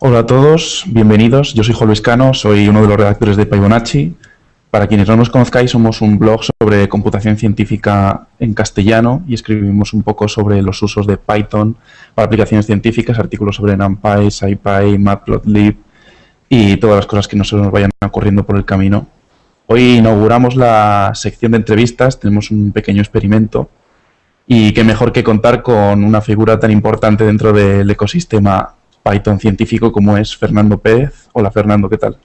Hola a todos, bienvenidos. Yo soy Juan Luis Cano, soy uno de los redactores de Fibonacci. Para quienes no nos conozcáis, somos un blog sobre computación científica en castellano y escribimos un poco sobre los usos de Python para aplicaciones científicas, artículos sobre NumPy, SciPy, Matplotlib y todas las cosas que nos vayan ocurriendo por el camino. Hoy inauguramos la sección de entrevistas, tenemos un pequeño experimento y qué mejor que contar con una figura tan importante dentro del ecosistema Python científico como es Fernando Pérez. Hola Fernando, ¿qué tal?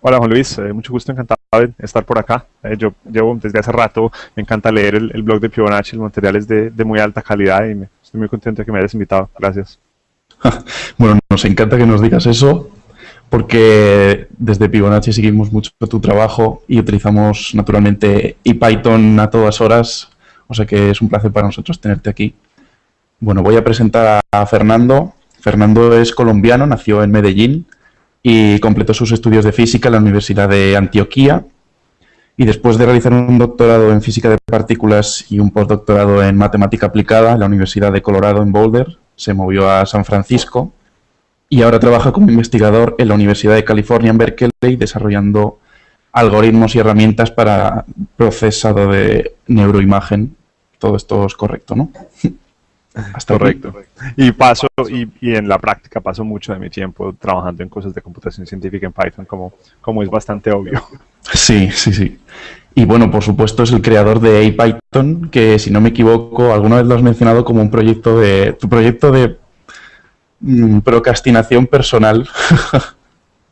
Hola Juan Luis, eh, mucho gusto, encantado de estar por acá. Eh, yo llevo desde hace rato, me encanta leer el, blog de Fibonacci, el material es de, muy alta calidad y me, estoy muy contento de que me hayas invitado. Gracias. bueno, nos encanta que nos digas eso porque desde Fibonacci seguimos mucho tu trabajo y utilizamos naturalmente Python a todas horas, o sea que es un placer para nosotros tenerte aquí. Bueno, voy a presentar a Fernando. Fernando es colombiano, nació en Medellín y completó sus estudios de física en la Universidad de Antioquía. Y después de realizar un doctorado en física de partículas y un postdoctorado en matemática aplicada en la Universidad de Colorado en Boulder, se movió a San Francisco y ahora trabaja como investigador en la Universidad de California en Berkeley desarrollando algoritmos y herramientas para procesado de neuroimagen. Todo esto es correcto, ¿no? Hasta Correcto. Y paso, y, en la práctica paso mucho de mi tiempo trabajando en cosas de computación científica en Python, como, como es bastante obvio. Sí, sí, sí. Y bueno, por supuesto es el creador de Python, que si no me equivoco, alguna vez lo has mencionado como un proyecto de, tu proyecto de mm, procrastinación personal.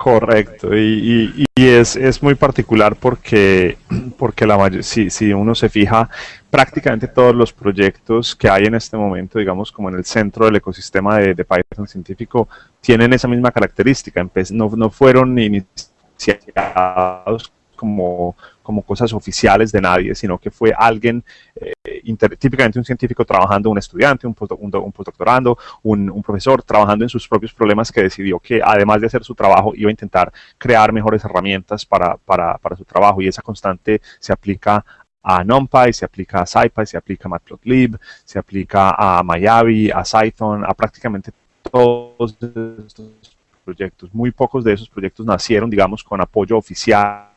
Correcto, y, es, muy particular porque, porque la si, si uno se fija, prácticamente todos los proyectos que hay en este momento, digamos como en el centro del ecosistema de, de Python científico, tienen esa misma característica, no, no fueron iniciados como, como cosas oficiales de nadie, sino que fue alguien, eh, típicamente un científico trabajando, un estudiante, un, un, postdoctorando, un, profesor trabajando en sus propios problemas que decidió que además de hacer su trabajo iba a intentar crear mejores herramientas para, para, para su trabajo y esa constante se aplica a NumPy, se aplica a SciPy, se aplica a Matplotlib, se aplica a Mayavi, a Python, a prácticamente todos estos proyectos. Muy pocos de esos proyectos nacieron, digamos, con apoyo oficial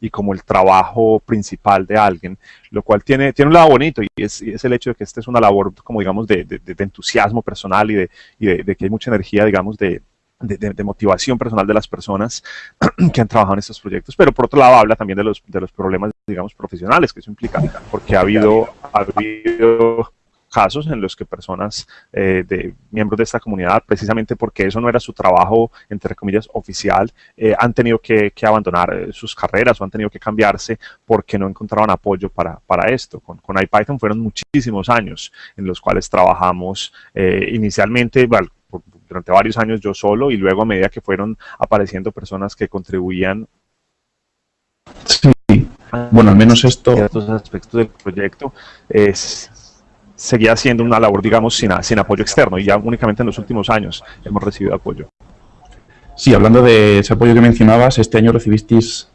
y como el trabajo principal de alguien, lo cual tiene, tiene un lado bonito y es, es el hecho de que esta es una labor, como digamos, de, de, entusiasmo personal y, de, y de, que hay mucha energía, digamos, de, de, motivación personal de las personas que han trabajado en estos proyectos, pero por otro lado habla también de los, de los problemas, digamos, profesionales que eso implica, porque ha habido, ha habido casos en los que personas eh, de miembros de esta comunidad, precisamente porque eso no era su trabajo, entre comillas, oficial, eh, han tenido que, abandonar eh, sus carreras o han tenido que cambiarse porque no encontraban apoyo para, para esto. Con, con IPython fueron muchísimos años en los cuales trabajamos inicialmente, durante varios años yo solo y luego a medida que fueron apareciendo personas que contribuían Sí, bueno, al menos esto... Ciertos aspectos del proyecto es, seguía siendo una labor, digamos, sin, sin apoyo externo y ya únicamente en los últimos años hemos recibido apoyo. Sí, hablando de ese apoyo que mencionabas, este año recibisteis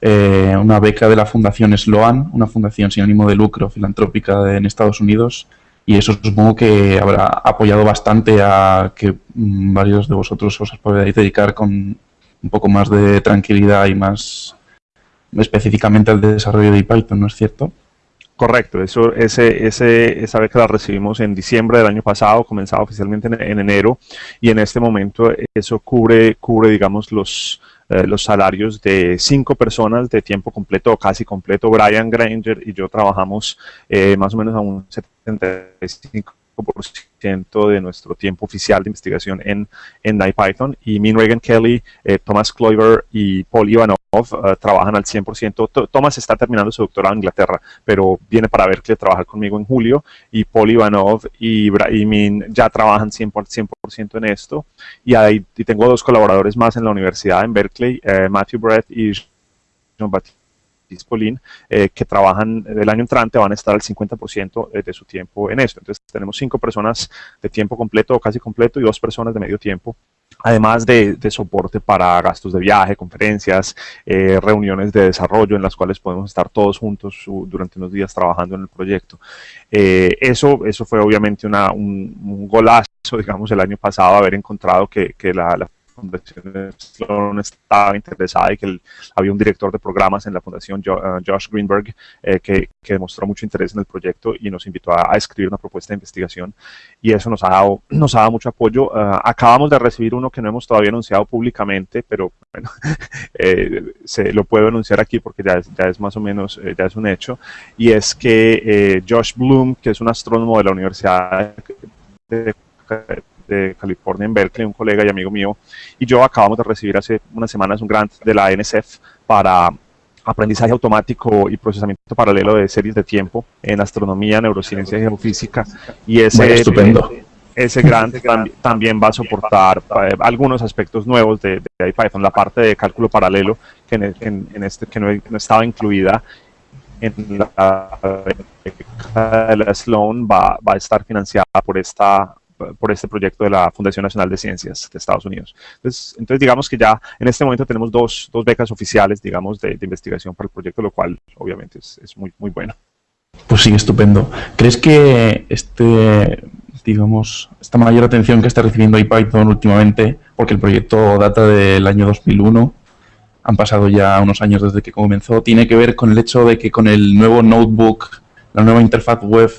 eh, una beca de la Fundación Sloan, una fundación sin ánimo de lucro filantrópica en Estados Unidos, y eso supongo que habrá apoyado bastante a que mm, varios de vosotros os podáis dedicar con un poco más de tranquilidad y más específicamente al desarrollo de Python, ¿no es cierto? Correcto, eso, ese, ese, esa beca la recibimos en diciembre del año pasado, comenzaba oficialmente en, enero y en este momento eso cubre, cubre digamos, los, eh, los salarios de cinco personas de tiempo completo o casi completo. Brian Granger y yo trabajamos eh, más o menos a un 75 de nuestro tiempo oficial de investigación en, en IPython y Min Reagan Kelly, eh, Thomas Clover y Paul Ivanov eh, trabajan al 100%. Thomas está terminando su doctorado en Inglaterra, pero viene para ver que trabajar conmigo en julio. Y Paul Ivanov y, Min ya trabajan 100%, 100 en esto. Y, ahí, tengo dos colaboradores más en la universidad en Berkeley, eh, Matthew Brett y Jean Baptiste Dispolin, eh, que trabajan el año entrante, van a estar al 50% de su tiempo en esto. Entonces tenemos cinco personas de tiempo completo o casi completo y dos personas de medio tiempo además de, soporte para gastos de viaje, conferencias, eh, reuniones de desarrollo en las cuales podemos estar todos juntos durante unos días trabajando en el proyecto. Eh, eso, eso fue obviamente una, un, golazo, digamos, el año pasado, haber encontrado que, la Fundación Sloan estaba interesada y que había un director de programas en la Fundación, uh, Josh Greenberg, eh, que, demostró mucho interés en el proyecto y nos invitó a, escribir una propuesta de investigación y eso nos ha dado, nos ha dado mucho apoyo. Uh, acabamos de recibir uno que no hemos todavía anunciado públicamente, pero bueno, eh, se, lo puedo anunciar aquí porque ya es, ya es más o menos, eh, ya es un hecho, y es que Josh Bloom, que es un astrónomo de la Universidad de de California en Berkeley, un colega y amigo mío, y yo acabamos de recibir hace unas semanas un grant de la NSF para aprendizaje automático y procesamiento paralelo de series de tiempo en astronomía, neurociencia y geofísica. Y ese, estupendo. ese grant también va a soportar eh, algunos aspectos nuevos de, de IPython, la parte de cálculo paralelo que, en, este, que no, estaba incluida en la, la Sloan va, va a estar financiada por esta por este proyecto de la Fundación Nacional de Ciencias de Estados Unidos. Entonces, entonces digamos que ya en este momento tenemos dos, dos becas oficiales, digamos, de, investigación para el proyecto, lo cual obviamente es, es, muy, muy bueno. Pues sí, estupendo. ¿Crees que este, digamos, esta mayor atención que está recibiendo IPython últimamente, porque el proyecto data del año 2001, han pasado ya unos años desde que comenzó, tiene que ver con el hecho de que con el nuevo notebook, la nueva interfaz web,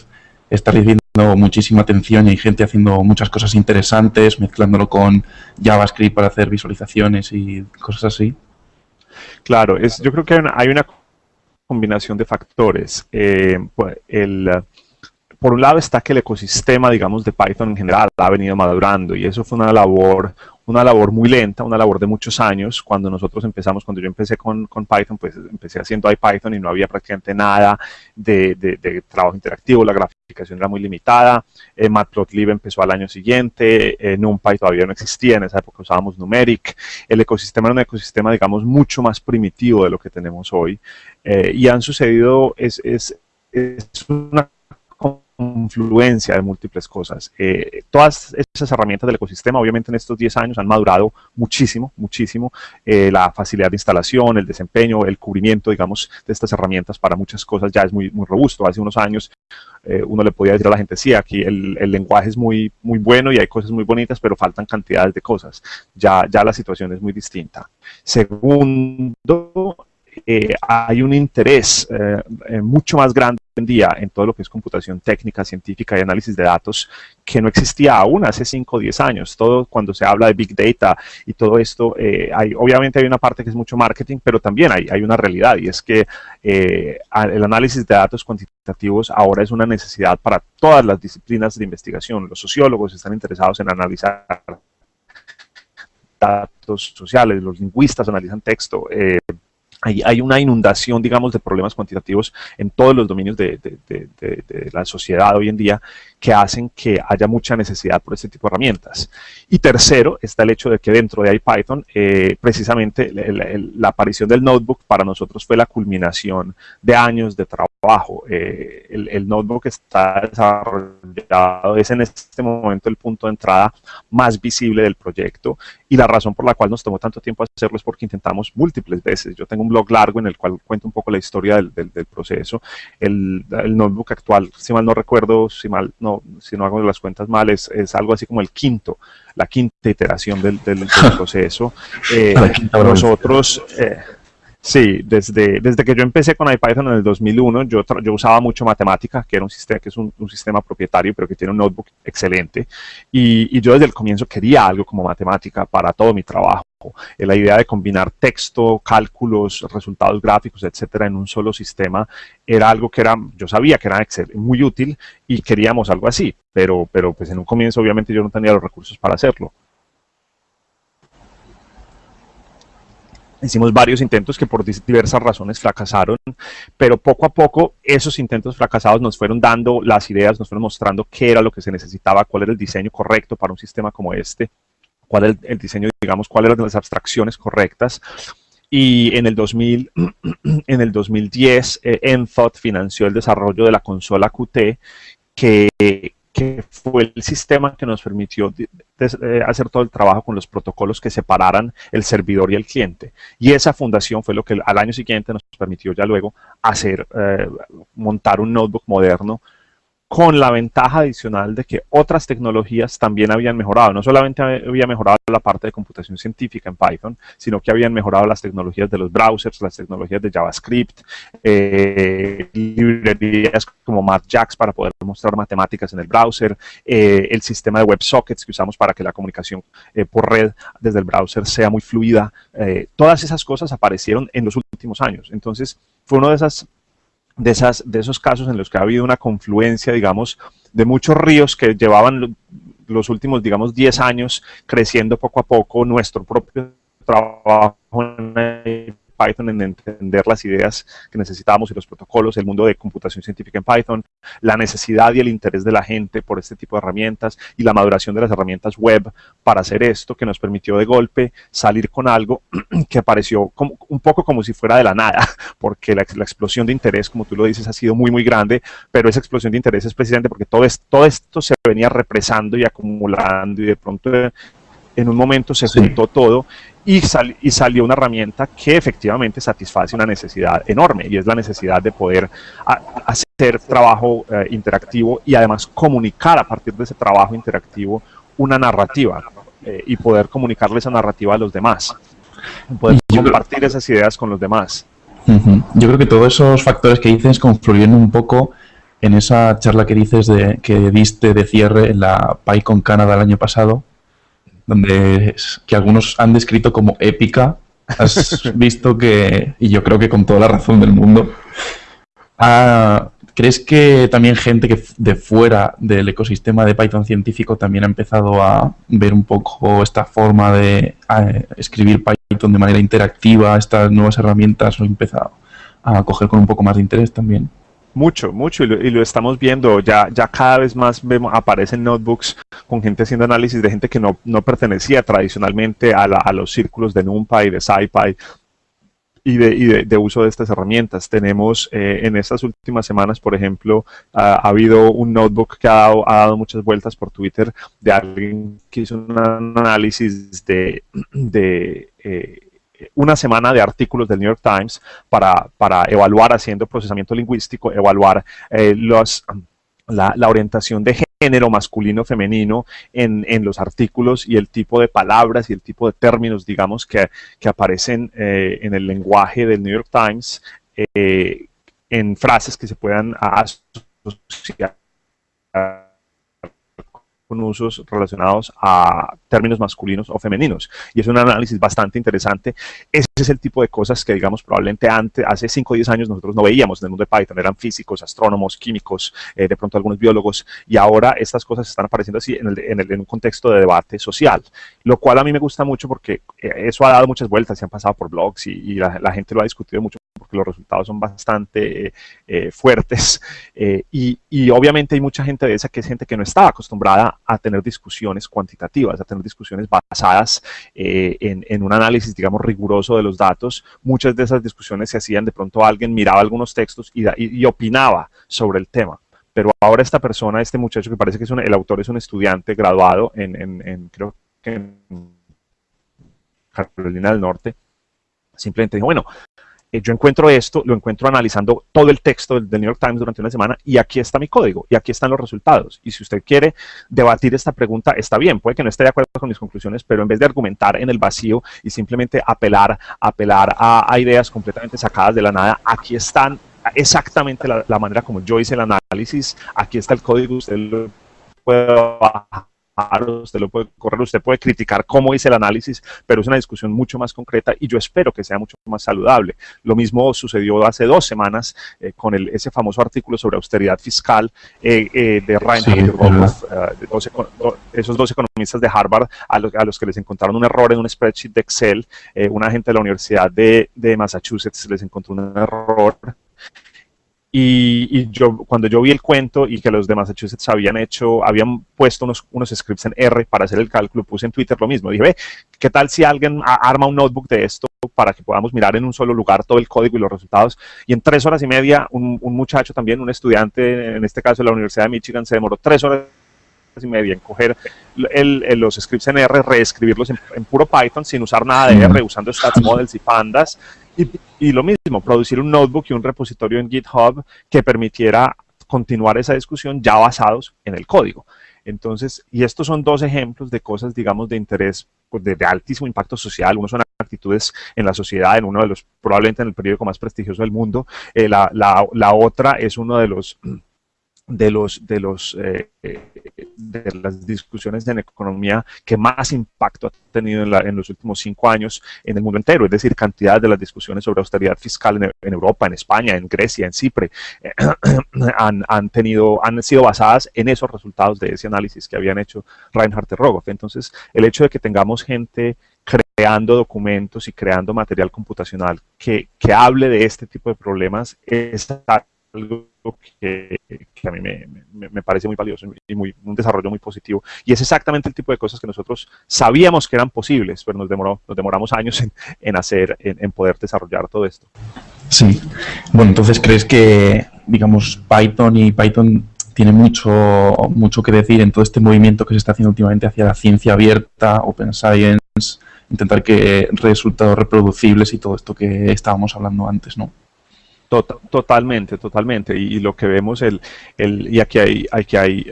está recibiendo muchísima atención y hay gente haciendo muchas cosas interesantes, mezclándolo con JavaScript para hacer visualizaciones y cosas así. Claro, es, yo creo que hay una combinación de factores. Eh, pues, por un lado está que el ecosistema, digamos, de Python en general ha venido madurando y eso fue una labor una labor muy lenta, una labor de muchos años. Cuando nosotros empezamos, cuando yo empecé con, Python, pues empecé haciendo IPython y no había prácticamente nada de, de, trabajo interactivo, la graficación era muy limitada. Eh, Matplotlib empezó al año siguiente, eh, NumPy todavía no existía, en esa época usábamos Numeric. El ecosistema era un ecosistema, digamos, mucho más primitivo de lo que tenemos hoy. Eh, y han sucedido, es, es, una confluencia de múltiples cosas. Todas esas herramientas del ecosistema, obviamente en estos 10 años han madurado muchísimo, muchísimo. La facilidad de instalación, el desempeño, el cubrimiento, digamos, de estas herramientas para muchas cosas ya es muy robusto. Hace unos años eh, uno le podía decir a la gente, sí, aquí el, el, lenguaje es muy, muy bueno y hay cosas muy bonitas, pero faltan cantidades de cosas. Ya, ya la situación es muy distinta. Segundo, hay un interés mucho más grande en día en todo lo que es computación técnica, científica y análisis de datos que no existía aún hace 5 o 10 años. Todo cuando se habla de Big Data y todo esto, eh, hay, obviamente hay una parte que es mucho marketing, pero también hay, hay una realidad y es que eh, el análisis de datos cuantitativos ahora es una necesidad para todas las disciplinas de investigación. Los sociólogos están interesados en analizar datos sociales, los lingüistas analizan texto, eh, hay, una inundación, digamos, de problemas cuantitativos en todos los dominios de, la sociedad hoy en día que hacen que haya mucha necesidad por este tipo de herramientas. Y tercero, está el hecho de que dentro de IPython, eh, precisamente la aparición del notebook para nosotros fue la culminación de años de trabajo. Eh, el, notebook está desarrollado, es en este momento el punto de entrada más visible del proyecto y la razón por la cual nos tomó tanto tiempo hacerlo es porque intentamos múltiples veces. Yo tengo un blog largo en el cual cuento un poco la historia del, proceso. El, notebook actual, si mal no recuerdo, si mal no, si no hago las cuentas mal, es, algo así como el quinto, la quinta iteración del, proceso. Eh, nosotros... Eh, Sí, desde, desde que yo empecé con IPython en el 2001, yo, yo usaba mucho matemática, que, era un sistema, que es un, sistema propietario, pero que tiene un notebook excelente. Y, y, yo desde el comienzo quería algo como matemática para todo mi trabajo. La idea de combinar texto, cálculos, resultados gráficos, etcétera, en un solo sistema. Era algo que era, yo sabía que era muy útil y queríamos algo así, pero, pero pues en un comienzo obviamente yo no tenía los recursos para hacerlo. Hicimos varios intentos que por diversas razones fracasaron, pero poco a poco esos intentos fracasados nos fueron dando las ideas, nos fueron mostrando qué era lo que se necesitaba, cuál era el diseño correcto para un sistema como este, cuál era el, diseño, digamos, cuáles eran las abstracciones correctas. Y en el, 2000, en el 2010, eh, Enthought financió el desarrollo de la consola Qt, que, que fue el sistema que nos permitió eh, hacer todo el trabajo con los protocolos que separaran el servidor y el cliente. Y esa fundación fue lo que al año siguiente nos permitió ya luego hacer, eh, montar un notebook moderno con la ventaja adicional de que otras tecnologías también habían mejorado. No solamente había mejorado la parte de computación científica en Python, sino que habían mejorado las tecnologías de los browsers, las tecnologías de JavaScript, eh, librerías como MathJax para poder mostrar matemáticas en el browser, eh, el sistema de WebSockets que usamos para que la comunicación eh, por red desde el browser sea muy fluida. todas esas cosas aparecieron en los últimos años. Entonces, fue uno de esas de, esas, de esos casos en los que ha habido una confluencia, digamos, de muchos ríos que llevaban los últimos, digamos, 10 años creciendo poco a poco nuestro propio trabajo en Python en entender las ideas que necesitábamos y los protocolos, el mundo de computación científica en Python, la necesidad y el interés de la gente por este tipo de herramientas y la maduración de las herramientas web para hacer esto que nos permitió de golpe salir con algo que pareció como, un poco como si fuera de la nada, porque la, explosión de interés, como tú lo dices, ha sido muy, muy grande, pero esa explosión de interés es precisamente porque todo, esto se venía represando y acumulando y de pronto en un momento se juntó todo y, y, salió una herramienta que efectivamente satisface una necesidad enorme y es la necesidad de poder hacer trabajo eh, interactivo y además comunicar a partir de ese trabajo interactivo una narrativa eh, y poder comunicarle esa narrativa a los demás, poder compartir esas ideas con los demás. Yo creo que todos esos factores que dices confluyen un poco en esa charla que dices de, que diste de cierre en la PyCon Canadá el año pasado, donde que algunos han descrito como épica. Has visto que, y yo creo que con toda la razón del mundo, ah, ¿crees que también gente que de fuera del ecosistema de Python científico también ha empezado a ver un poco esta forma de escribir Python de manera interactiva, estas nuevas herramientas, lo ha empezado a coger con un poco más de interés también? Mucho, mucho, y lo, estamos viendo. Ya, ya cada vez más vemos, aparecen notebooks con gente haciendo análisis de gente que no, pertenecía tradicionalmente a, los círculos de NumPy, de SciPy, y, de, de, uso de estas herramientas. Tenemos eh, en estas últimas semanas, por ejemplo, ha habido un notebook que ha dado, ha dado, muchas vueltas por Twitter de alguien que hizo un análisis de, de eh, una semana de artículos del New York Times para, para evaluar, haciendo procesamiento lingüístico, evaluar eh, los, la, orientación de género masculino femenino en, en, los artículos y el tipo de palabras y el tipo de términos, digamos, que, que aparecen eh, en el lenguaje del New York Times eh, en frases que se puedan asociar con usos relacionados a términos masculinos o femeninos. Y es un análisis bastante interesante. Ese es el tipo de cosas que, digamos, probablemente antes, hace 5 o 10 años nosotros no veíamos en el mundo de Python. Eran físicos, astrónomos, químicos, eh, de pronto algunos biólogos. Y ahora estas cosas están apareciendo así en, el, en, el, en, un contexto de debate social. Lo cual a mí me gusta mucho porque eh, eso ha dado muchas vueltas, se han pasado por blogs y, la, gente lo ha discutido mucho porque los resultados son bastante eh, fuertes y, y, obviamente hay mucha gente de esa que es gente que no estaba acostumbrada a tener discusiones cuantitativas, a tener discusiones basadas eh, en, un análisis, digamos, riguroso de los datos. Muchas de esas discusiones se hacían, de pronto alguien miraba algunos textos y opinaba sobre el tema. Pero ahora esta persona, este muchacho que parece que es un, el autor es un estudiante graduado en, en, en creo que en Carolina del Norte, simplemente dijo, bueno, eh, yo encuentro esto, lo encuentro analizando todo el texto del, New York Times durante una semana y aquí está mi código y aquí están los resultados. Y si usted quiere debatir esta pregunta, está bien, puede que no esté de acuerdo con mis conclusiones, pero en vez de argumentar en el vacío y simplemente apelar, apelar a, ideas completamente sacadas de la nada, aquí están exactamente la, la manera como yo hice el análisis, aquí está el código, usted lo puede bajar usted lo puede correr, usted puede criticar cómo hice el análisis, pero es una discusión mucho más concreta y yo espero que sea mucho más saludable. Lo mismo sucedió hace dos semanas eh, con el, ese famoso artículo sobre austeridad fiscal eh, eh, de Ryan esos dos economistas de Harvard a, a, los que les encontraron un error en un spreadsheet de Excel, una gente de la Universidad de, de Massachusetts les encontró un error y, yo, cuando yo vi el cuento y que los de Massachusetts habían hecho, habían puesto unos, unos scripts en R para hacer el cálculo, puse en Twitter lo mismo. Dije, ve, ¿qué tal si alguien arma un notebook de esto para que podamos mirar en un solo lugar todo el código y los resultados? Y en tres horas y media, un, un muchacho también, un estudiante, en este caso de la Universidad de Michigan, se demoró tres horas y media en coger los scripts en R, reescribirlos en, puro Python sin usar nada de R, usando stats models y pandas. Y, lo mismo, producir un notebook y un repositorio en GitHub que permitiera continuar esa discusión ya basados en el código. Entonces, y estos son dos ejemplos de cosas, digamos, de interés pues, de, altísimo impacto social. Uno son actitudes en la sociedad, en uno de los, probablemente en el periódico más prestigioso del mundo. Eh, la, la, otra es uno de los de los de los eh, de las discusiones en economía que más impacto ha tenido en, los últimos cinco años en el mundo entero, es decir, cantidad de las discusiones sobre austeridad fiscal en, Europa, en España, en Grecia, en Chipre, eh, han, han, tenido, han sido basadas en esos resultados de ese análisis que habían hecho Reinhard Rogoff. Entonces, el hecho de que tengamos gente creando documentos y creando material computacional que, que hable de este tipo de problemas es algo que, a mí me, parece muy valioso y muy, un desarrollo muy positivo. Y es exactamente el tipo de cosas que nosotros sabíamos que eran posibles, pero nos, demoró, nos demoramos años en, hacer, en, poder desarrollar todo esto. Sí. Bueno, entonces, ¿crees que, digamos, Python y Python tiene mucho, mucho que decir en todo este movimiento que se está haciendo últimamente hacia la ciencia abierta, open science, intentar que resultados reproducibles y todo esto que estábamos hablando antes, ¿no? Tota-, totalmente, totalmente. Y, lo que vemos, el, el, y aquí hay, aquí hay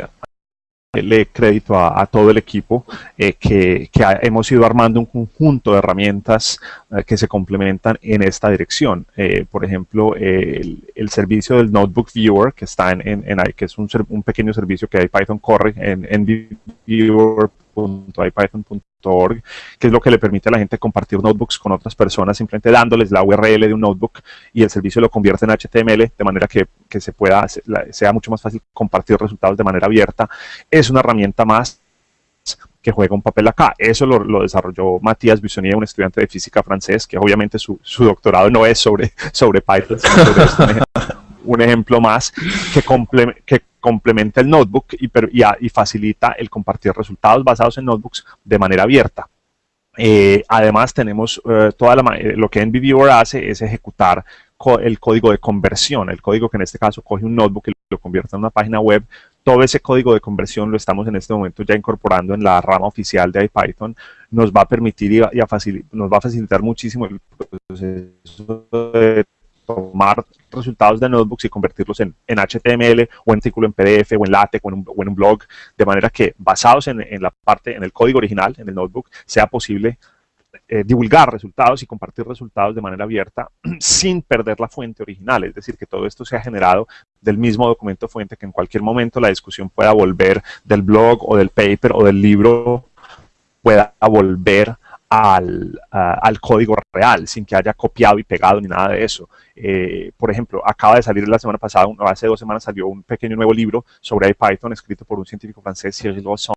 le crédito a, todo el equipo eh, que, hemos ido armando un conjunto de herramientas eh, que se complementan en esta dirección. Eh, por ejemplo, el, servicio del Notebook Viewer que está en, en, que es un, un, pequeño servicio que Python corre en, en .ipython.org, que es lo que le permite a la gente compartir notebooks con otras personas, simplemente dándoles la URL de un notebook y el servicio lo convierte en HTML, de manera que, que se pueda, sea mucho más fácil compartir resultados de manera abierta. Es una herramienta más que juega un papel acá. Eso lo, lo desarrolló Matías Bissonier, un estudiante de física francés, que obviamente su, su doctorado no es sobre, sobre Python, sobre un ejemplo más que, que complementa el notebook y, y, facilita el compartir resultados basados en notebooks de manera abierta. Eh, además tenemos eh, toda la, eh, lo que NVViewer hace es ejecutar el código de conversión, el código que en este caso coge un notebook y lo convierte en una página web. Todo ese código de conversión lo estamos en este momento ya incorporando en la rama oficial de IPython. Nos va a permitir y, nos va a facilitar muchísimo el proceso de tomar resultados de notebooks y convertirlos en, HTML o en artículo en PDF o en LaTeX o en un, blog, de manera que basados en, la parte, en el código original, en el notebook, sea posible eh, divulgar resultados y compartir resultados de manera abierta sin perder la fuente original, es decir, que todo esto sea generado del mismo documento fuente, que en cualquier momento la discusión pueda volver del blog o del paper o del libro, pueda volver al, al, código real, sin que haya copiado y pegado ni nada de eso. Eh, por ejemplo, acaba de salir la semana pasada, hace dos semanas salió un pequeño nuevo libro sobre Python escrito por un científico francés, Cyril Gosson,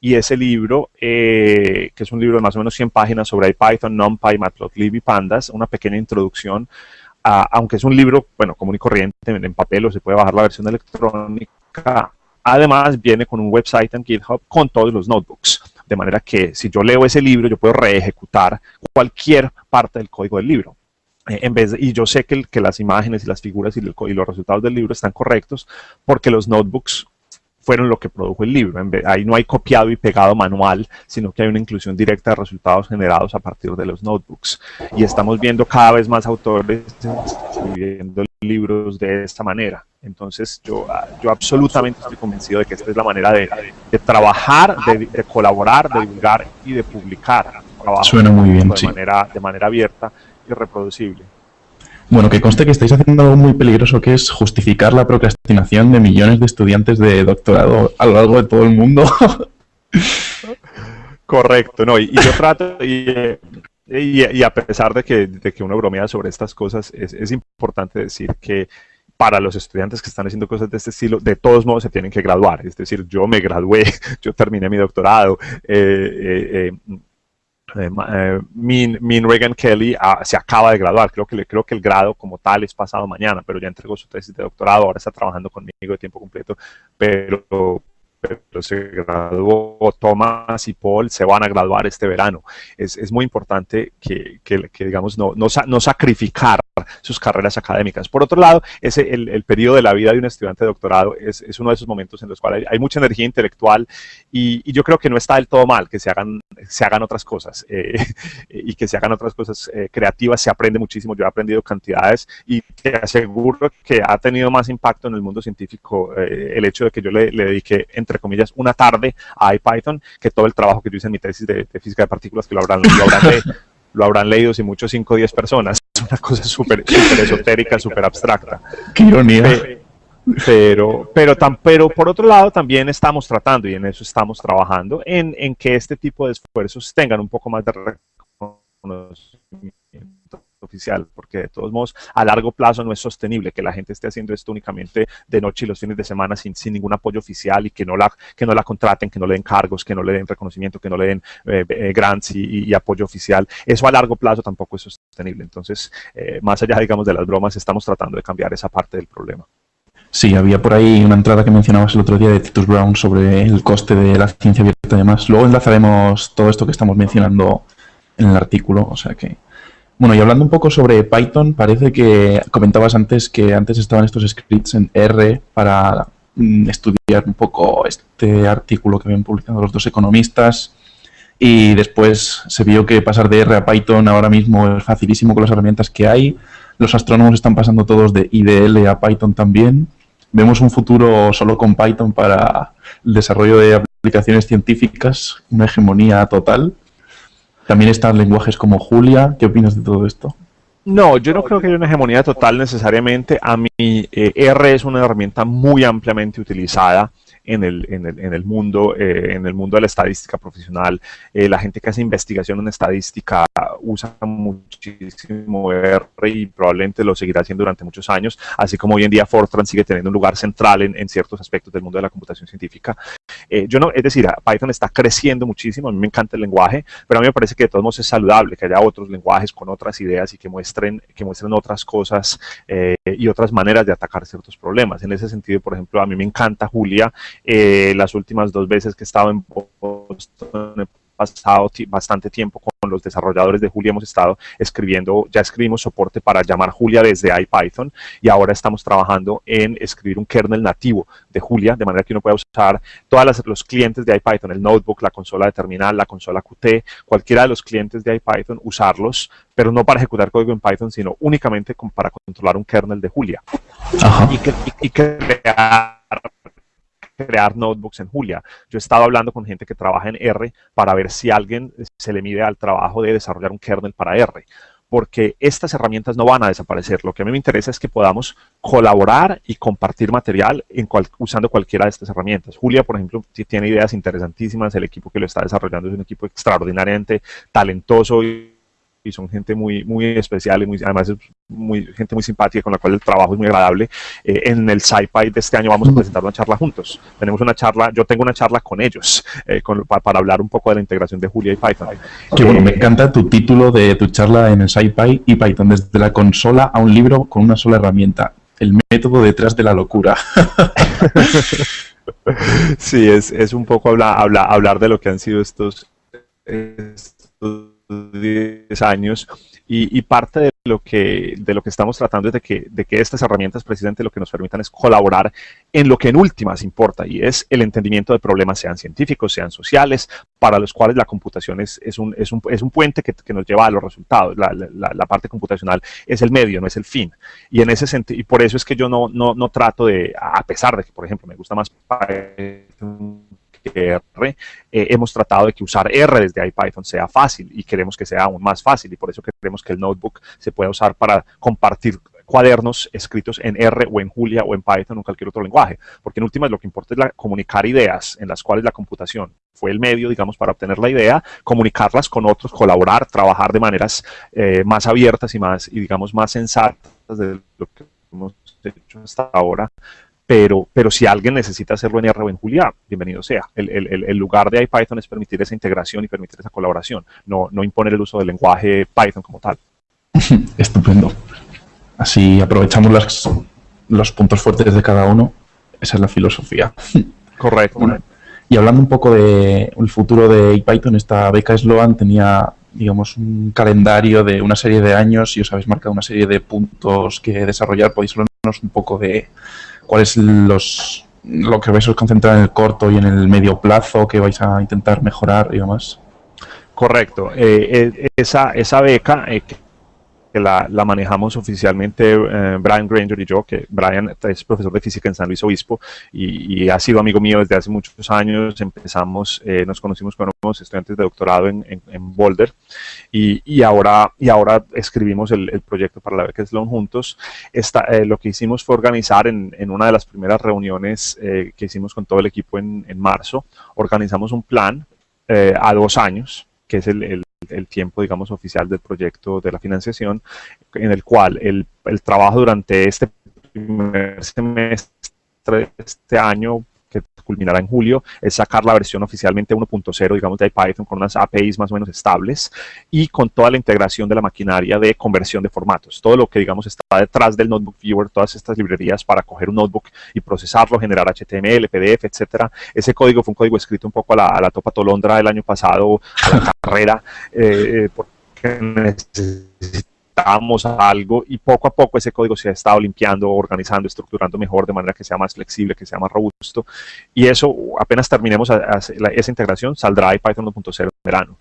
y ese libro, eh, que es un libro de más o menos 100 páginas sobre Python, NumPy, Matplotlib y Pandas, una pequeña introducción, aunque es un libro, bueno, común y corriente en, papel o se puede bajar la versión electrónica, además viene con un website en GitHub con todos los notebooks de manera que si yo leo ese libro, yo puedo reejecutar cualquier parte del código del libro. Eh, en vez y yo sé que, que, las imágenes y las figuras y, los resultados del libro están correctos porque los notebooks fueron lo que produjo el libro. ahí no hay copiado y pegado manual, sino que hay una inclusión directa de resultados generados a partir de los notebooks. Y estamos viendo cada vez más autores escribiendo libros de esta manera. Entonces yo, ah, yo absolutamente estoy convencido de que esta es la manera de, trabajar, de, colaborar, de divulgar y de publicar. Suena muy bien, de Manera, de manera abierta y reproducible. Bueno, que conste que estáis haciendo algo muy peligroso que es justificar la procrastinación de millones de estudiantes de doctorado a lo largo de todo el mundo. Correcto, no, y, yo trato, y, y, a pesar de que, de que uno bromea sobre estas cosas, es, es, importante decir que para los estudiantes que están haciendo cosas de este estilo, de todos modos se tienen que graduar. Es decir, yo me gradué, yo terminé mi doctorado, eh, eh, eh eh, eh, Min, Reagan Kelly ah, se acaba de graduar, creo que, creo que el grado como tal es pasado mañana, pero ya entregó su tesis de doctorado, ahora está trabajando conmigo de tiempo completo, pero pero se graduó Thomas y Paul, se van a graduar este verano. Es, es muy importante que, que, que digamos, no, no, no, sacrificar sus carreras académicas. Por otro lado, ese, el, el periodo de la vida de un estudiante de doctorado es, es uno de esos momentos en los cuales hay, hay mucha energía intelectual y, y, yo creo que no está del todo mal que se hagan, se hagan otras cosas eh, y que se hagan otras cosas eh, creativas, se aprende muchísimo, yo he aprendido cantidades y te aseguro que ha tenido más impacto en el mundo científico eh, el hecho de que yo le, le dediqué entre comillas, una tarde a IPython, que todo el trabajo que yo hice en mi tesis de, de física de partículas, que lo habrán, lo habrán, le, lo habrán leído si mucho 5 o 10 personas. Es una cosa súper esotérica, súper abstracta. Qué ironía. Pero, pero, tan, pero por otro lado también estamos tratando, y en eso estamos trabajando, en, en que este tipo de esfuerzos tengan un poco más de reconocimiento oficial, porque de todos modos a largo plazo no es sostenible que la gente esté haciendo esto únicamente de noche y los fines de semana sin, sin ningún apoyo oficial y que no, la, que no la contraten, que no le den cargos, que no le den reconocimiento, que no le den eh, eh, grants y, apoyo oficial. Eso a largo plazo tampoco es sostenible. Entonces, eh, más allá, digamos, de las bromas, estamos tratando de cambiar esa parte del problema. Sí, había por ahí una entrada que mencionabas el otro día de Titus Brown sobre el coste de la ciencia abierta y demás. Luego enlazaremos todo esto que estamos mencionando en el artículo, o sea que bueno, y hablando un poco sobre Python, parece que comentabas antes que antes estaban estos scripts en R para mm, estudiar un poco este artículo que habían publicado los dos economistas y después se vio que pasar de R a Python ahora mismo es facilísimo con las herramientas que hay. Los astrónomos están pasando todos de IDL a Python también. Vemos un futuro solo con Python para el desarrollo de aplicaciones científicas, una hegemonía total. También están lenguajes como Julia. ¿Qué opinas de todo esto? No, yo no creo que haya una hegemonía total necesariamente. A mí eh, R es una herramienta muy ampliamente utilizada en el, en el, en el mundo, eh, en el mundo de la estadística profesional. Eh, la gente que hace investigación en estadística usa muchísimo R y probablemente lo seguirá haciendo durante muchos años, así como hoy en día Fortran sigue teniendo un lugar central en, en ciertos aspectos del mundo de la computación científica. Eh, yo no, es decir, Python está creciendo muchísimo, a mí me encanta el lenguaje, pero a mí me parece que de todos modos es saludable que haya otros lenguajes con otras ideas y que muestren, que muestren otras cosas eh, y otras maneras de atacar ciertos problemas. En ese sentido, por ejemplo, a mí me encanta Julia, eh, las últimas dos veces que he estado en Boston he pasado bastante tiempo con los desarrolladores de Julia, hemos estado escribiendo, ya escribimos soporte para llamar Julia desde IPython y ahora estamos trabajando en escribir un kernel nativo de Julia, de manera que uno pueda usar todos los clientes de IPython, el notebook, la consola de terminal, la consola Qt, cualquiera de los clientes de IPython, usarlos, pero no para ejecutar código en Python, sino únicamente para controlar un kernel de Julia. Ajá. Y, crear crear notebooks en Julia. Yo he estado hablando con gente que trabaja en R para ver si alguien se le mide al trabajo de desarrollar un kernel para R porque estas herramientas no van a desaparecer. Lo que a mí me interesa es que podamos colaborar y compartir material en usando cualquiera de estas herramientas. Julia, por ejemplo, tiene ideas interesantísimas, el equipo que lo está desarrollando es un equipo extraordinariamente talentoso y y son gente muy, muy especial y muy, además es muy, gente muy simpática con la cual el trabajo es muy agradable. Eh, en el SciPy de este año vamos a presentar una charla juntos. Tenemos una charla, yo tengo una charla con ellos eh, con, para, para, hablar un poco de la integración de Julia y Python. Qué bueno, me encanta tu título de tu charla en el SciPy y Python, desde la consola a un libro con una sola herramienta. El método detrás de la locura. sí, es, es un poco hablar, hablar, hablar de lo que han sido estos, estos 10 años y, y, parte de lo, que, de lo que estamos tratando es de que, de que estas herramientas precisamente lo que nos permitan es colaborar en lo que en últimas importa y es el entendimiento de problemas sean científicos, sean sociales, para los cuales la computación es, es, un, es, un, es un puente que, que, nos lleva a los resultados. La, la, la, parte computacional es el medio, no es el fin. Y en ese sentido, y por eso es que yo no, no, no trato de, a pesar de que, por ejemplo, me gusta más R, eh, hemos tratado de que usar R desde IPython sea fácil y queremos que sea aún más fácil y por eso queremos que el notebook se pueda usar para compartir cuadernos escritos en R o en Julia o en Python o en cualquier otro lenguaje, porque en últimas lo que importa es la, comunicar ideas en las cuales la computación fue el medio, digamos, para obtener la idea, comunicarlas con otros, colaborar, trabajar de maneras eh, más abiertas y más, y digamos, más sensatas de lo que hemos hecho hasta ahora, pero, pero si alguien necesita hacerlo en R o en Julia, bienvenido sea. El, el, el, lugar de IPython es permitir esa integración y permitir esa colaboración, no, no imponer el uso del lenguaje Python como tal. Estupendo. Así aprovechamos las, los puntos fuertes de cada uno. Esa es la filosofía. Correcto. Bueno, Y hablando un poco del futuro de Python, esta beca Sloan tenía, digamos, un calendario de una serie de años y os habéis marcado una serie de puntos que desarrollar. Podéis hablarnos un poco de cuáles los lo que vais a concentrar en el corto y en el medio plazo que vais a intentar mejorar y demás. Correcto. Eh, eh, esa, esa beca eh, la, manejamos oficialmente eh, Brian Granger y yo, que Brian es profesor de física en San Luis Obispo y, ha sido amigo mío desde hace muchos años. Empezamos, eh, nos conocimos cuando éramos estudiantes de doctorado en, Boulder y, ahora, y ahora escribimos el, proyecto para la beca Sloan juntos. Esta, eh, lo que hicimos fue organizar en, una de las primeras reuniones que hicimos con todo el equipo en, marzo, organizamos un plan a dos años, que es el, el tiempo, digamos, oficial del proyecto de la financiación, en el cual el, el trabajo durante este primer semestre de este año que culminará en julio, es sacar la versión oficialmente 1.0, digamos, de Python con unas APIs más o menos estables y con toda la integración de la maquinaria de conversión de formatos. Todo lo que, digamos, está detrás del Notebook Viewer, todas estas librerías para coger un notebook y procesarlo, generar HTML, PDF, etcétera. Ese código fue un código escrito un poco a la, a la topa tolondra del año pasado, a la carrera, eh, eh porque algo y poco a poco ese código se ha estado limpiando, organizando, estructurando mejor de manera que sea más flexible, que sea más robusto. Y eso, apenas terminemos esa integración, saldrá Python 1.0 en verano.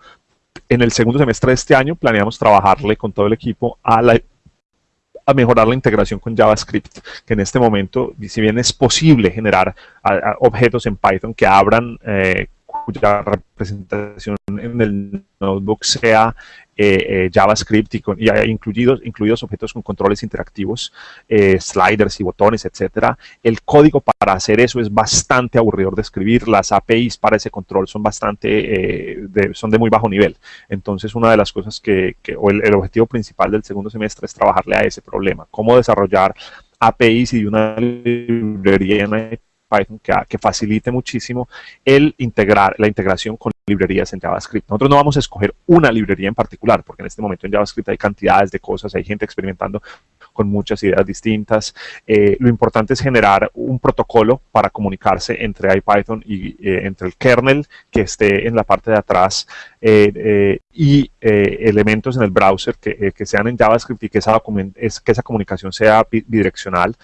En el segundo semestre de este año planeamos trabajarle con todo el equipo a a mejorar la integración con JavaScript, que en este momento, si bien es posible generar objetos en Python que abran eh, cuya representación en el notebook sea eh, eh, JavaScript y, con, incluidos, incluidos objetos con controles interactivos, eh, sliders y botones, etcétera. El código para hacer eso es bastante aburridor de escribir. Las APIs para ese control son bastante, de, son de muy bajo nivel. Entonces, una de las cosas que, o el, objetivo principal del segundo semestre es trabajarle a ese problema. Cómo desarrollar APIs y una librería en Python que, facilite muchísimo el integrar, la integración con librerías en JavaScript. Nosotros no vamos a escoger una librería en particular, porque en este momento en JavaScript hay cantidades de cosas, hay gente experimentando con muchas ideas distintas. Eh, lo importante es generar un protocolo para comunicarse entre IPython y eh, entre el kernel que esté en la parte de atrás eh, y elementos en el browser que, sean en JavaScript y que esa, es, que esa comunicación sea bidireccional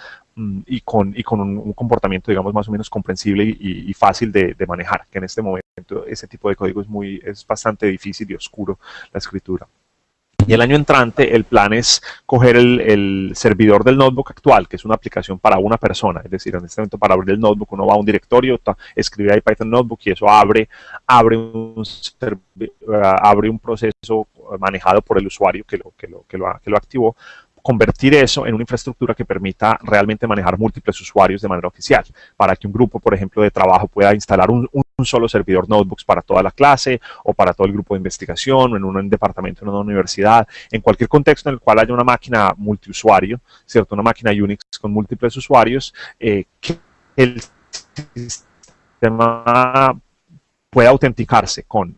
y con, y con un, comportamiento, digamos, más o menos comprensible y, fácil de, manejar, que en este momento ese tipo de código es, muy, es bastante difícil y oscuro la escritura. Y el año entrante el plan es coger el, servidor del notebook actual, que es una aplicación para una persona, es decir, en este momento para abrir el notebook uno va a un directorio, escribe ahí Python Notebook y eso abre, abre, un, abre un proceso manejado por el usuario que lo, que lo, que lo, que lo activó convertir eso en una infraestructura que permita realmente manejar múltiples usuarios de manera oficial, para que un grupo, por ejemplo, de trabajo pueda instalar un, solo servidor notebooks para toda la clase o para todo el grupo de investigación o en un departamento en una universidad, en cualquier contexto en el cual haya una máquina multiusuario, ¿cierto? Una máquina Unix con múltiples usuarios, eh, que el sistema pueda autenticarse con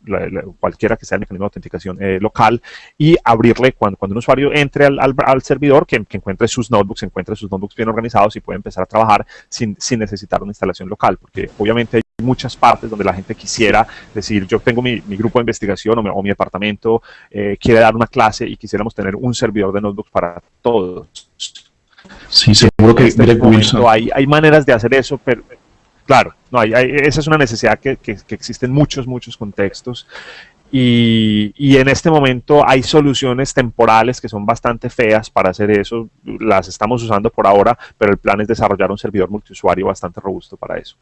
cualquiera que sea el mecanismo de autenticación eh, local y abrirle cuando, cuando un usuario entre al, al, servidor, que, encuentre sus notebooks, encuentre sus notebooks bien organizados y puede empezar a trabajar sin, sin necesitar una instalación local, porque obviamente hay muchas partes donde la gente quisiera decir, yo tengo mi, mi grupo de investigación o mi, departamento, eh, quiere dar una clase y quisiéramos tener un servidor de notebooks para todos. Sí, seguro que este hay, hay maneras de hacer eso, pero Claro, no, hay, esa es una necesidad que, que, existe en muchos, muchos contextos. Y, y, en este momento hay soluciones temporales que son bastante feas para hacer eso. Las estamos usando por ahora, pero el plan es desarrollar un servidor multiusuario bastante robusto para eso.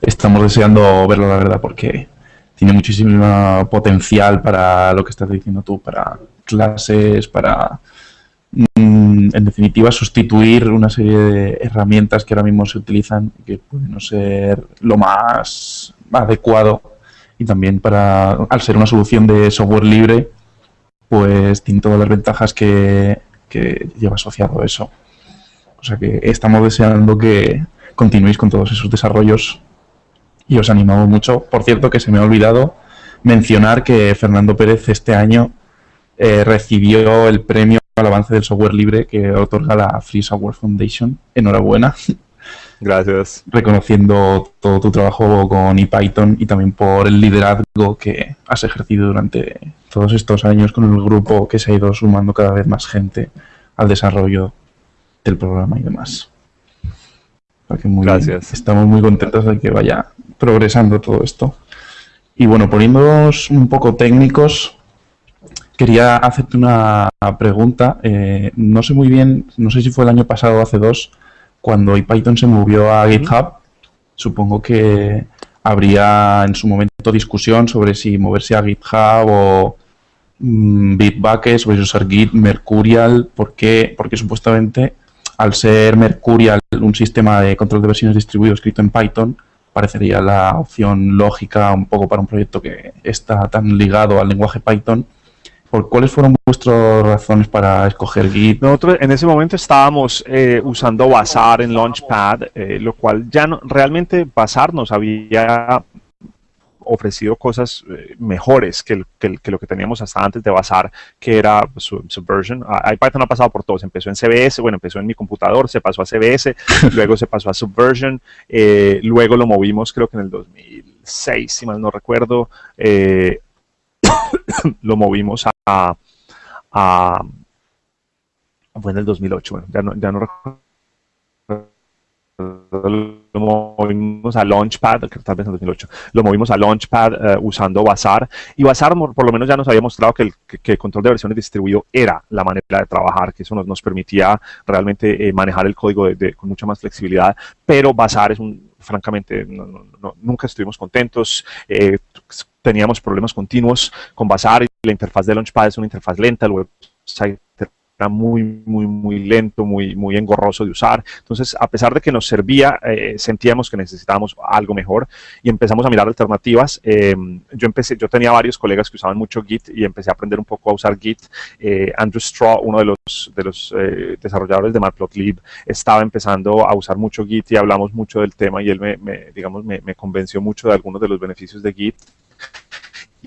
Estamos deseando verlo, la verdad, porque tiene muchísimo potencial para lo que estás diciendo tú, para clases, para en definitiva, sustituir una serie de herramientas que ahora mismo se utilizan que pueden no ser lo más adecuado y también para, al ser una solución de software libre, pues tiene todas las ventajas que, que lleva asociado eso. O sea que estamos deseando que continuéis con todos esos desarrollos y os animamos mucho. Por cierto, que se me ha olvidado mencionar que Fernando Pérez este año eh, recibió el premio al avance del software libre que otorga la Free Software Foundation. Enhorabuena. Gracias. Reconociendo todo tu trabajo con ePython y también por el liderazgo que has ejercido durante todos estos años con el grupo que se ha ido sumando cada vez más gente al desarrollo del programa y demás. Gracias. estamos muy contentos de que vaya progresando todo esto. Y bueno, poniéndonos un poco técnicos, quería hacerte una pregunta. Eh, no sé muy bien, no sé si fue el año pasado o hace dos, cuando Python se movió a GitHub. Supongo que habría en su momento discusión sobre si moverse a GitHub o mm, Bitbucket, sobre si usar Git, Mercurial, porque, porque supuestamente al ser Mercurial un sistema de control de versiones distribuido escrito en Python, parecería la opción lógica un poco para un proyecto que está tan ligado al lenguaje Python. ¿Por cuáles fueron vuestras razones para escoger Git? Nosotros en ese momento estábamos eh, usando Bazaar en Launchpad, eh, lo cual ya no, realmente Bazaar nos había ofrecido cosas eh, mejores que, lo que teníamos hasta antes de Bazar, que era Subversion. Ah, Python ha pasado por todos. Empezó en CBS, bueno, empezó en mi computador, se pasó a CBS, luego se pasó a Subversion, eh, luego lo movimos creo que en el 2006, si mal no recuerdo, eh, lo movimos a, a, fue en el 2008, bueno, ya no, ya no recuerdo. Lo movimos a Launchpad, que tal vez en 2008, lo movimos a Launchpad eh, usando Bazaar, y Bazaar por lo menos ya nos había mostrado que el, control de versiones distribuido era la manera de trabajar, que eso nos, permitía realmente eh, manejar el código con mucha más flexibilidad, pero Bazaar es un, francamente, nunca estuvimos contentos, eh, teníamos problemas continuos con Bazaar, y la interfaz de Launchpad es una interfaz lenta, el website muy, muy, muy lento, muy, muy engorroso de usar. Entonces, a pesar de que nos servía, eh, sentíamos que necesitábamos algo mejor y empezamos a mirar alternativas. Eh, yo empecé, yo tenía varios colegas que usaban mucho Git y empecé a aprender un poco a usar Git. Eh, Andrew Straw, uno de los, de los desarrolladores de Matplotlib, estaba empezando a usar mucho Git y hablamos mucho del tema y él me, digamos, me convenció mucho de algunos de los beneficios de Git